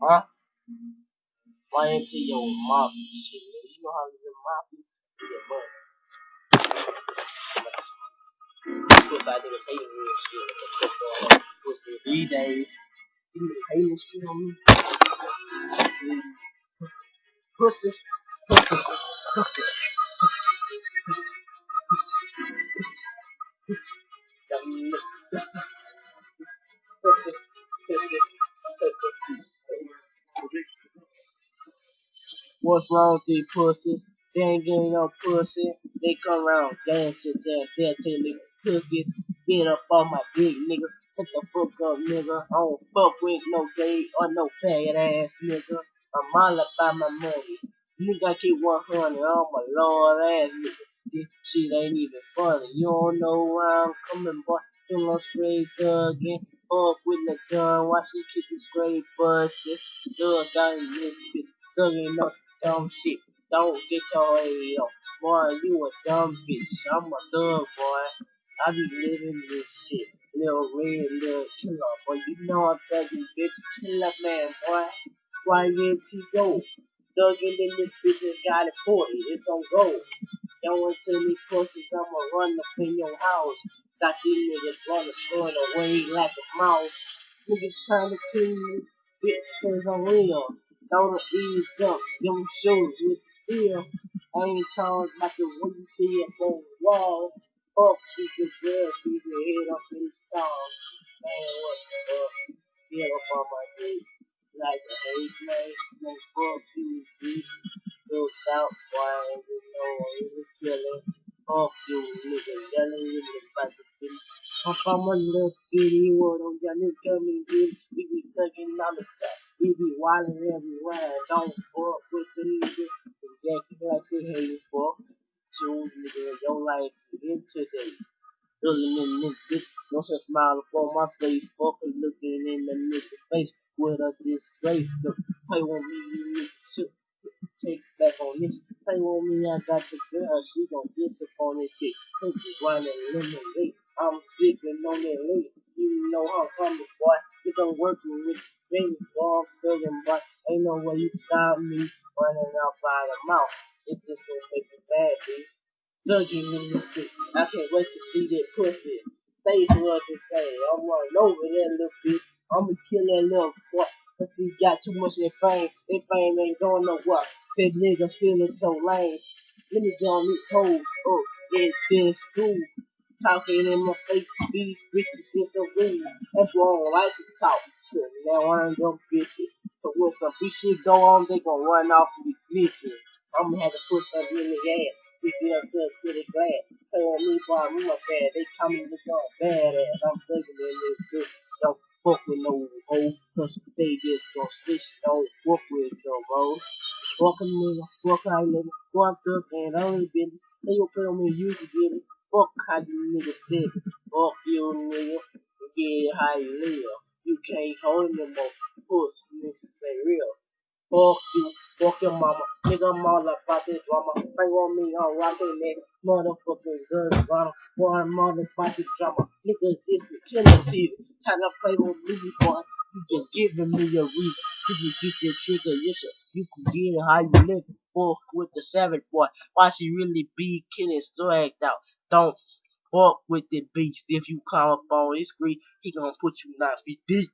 Huh? Why into your mouth shit, nigga? You know how get mouth your butt. I niggas hating and shit. What the fuck going days, you hating shit on me. Pussy, pussy, pussy, pussy, What's wrong with these pussies? They ain't getting no pussy. They come around dancing, saying they'll take cookies. Get up on my dick, nigga. What the fuck up, nigga? I don't fuck with no gay or no faggot ass nigga. I'm all about my money. Nigga, I keep 100. I'm a lord ass nigga. This shit ain't even funny. You don't know where I'm coming, boy. Feel on straight thuggin'. Fuck with the gun. Why she keep it straight busted? Thug out in this bitch. Thuggin' no dumb shit. Don't get your head up. Boy, you a dumb bitch. I'm a thug, boy. I be living this shit. Little red, little killer, boy. You know I'm thugging, bitch. Killer man, boy. Go? Thugging in this bitch and got it 40. It's gonna go. Going to these pussies, I'ma run up in your house. Got these niggas running, throwing away like a mouse. Niggas trying to kill me, bitch, cause I'm real. The ease up, them shoes with steel. Ain't talking like the way you see it on the wall. Fuck, keep your girl, keep your head up in the stars. Man, what the fuck? Get up on my head. Like a hate man, man, fuck you, bitch. Look out, boy, and you know I'm really killing. Fuck you, nigga, yelling in the back of the I'm from a little city where them young niggas come and get it. We be thugging on the top. We be wildin' everywhere. Don't fuck with the. Yeah, keep like they hating fuck. Choose nigga, your life begin today. Looking in this bitch, no such smile upon my face. Fucking looking in the nigga's face with a disgrace. The play with me, you niggas shoot. Take back on this. Play with me, I got the girl. She gon' get up on this shit. Cookies, running lemonade. I'm sipping on that late. You know how I'm coming, boy. Done working with me, boy. I'm thugging, boy. Ain't no way you can stop me running out by the mouth. It's just gonna make me bad, thugging in this bitch. I can't wait to see that pussy. Face was insane. I'm running over that little bitch. I'ma kill that little boy. Cause he got too much of that fame. That fame ain't going nowhere. That nigga still is so lame. Let me get on these hoes. Oh, it's been school. Talking in my face, these bitches is so rude. That's why I don't like to talk to now one of them bitches. But when some bitch shit go on, they gon' run off and be snitching. I'm gonna have to put something in the ass. Pick it up good to the glass. Play on me, boy, I'm my bad. They call me look all badass. I'm thinking in this bitch. Don't fuck with no hoe. Cause they just gon' switch. Don't fuck with no hoe. Fuck a nigga. Fuck you nigga. Fuck up and only business. They gon' put on me, you can get it. Fuck how you niggas live. Fuck you nigga. Get how you live. You can't hold no more. Pussy niggas ain't real. Fuck you, fuck your mama. Nigga, I'm all about this drama. Bang on me, I'm rocking that motherfucking good son. Boy, I'm all about this drama. Nigga, this is killer season. Time to play with me, boy. You just giving me a reason. You can get your trigger, yes, sir. You can get it how you live. With the savage boy. Why she really be killing swagged out? Don't fuck with the beast. If you come up on his screen, he gonna put you nine feet deep.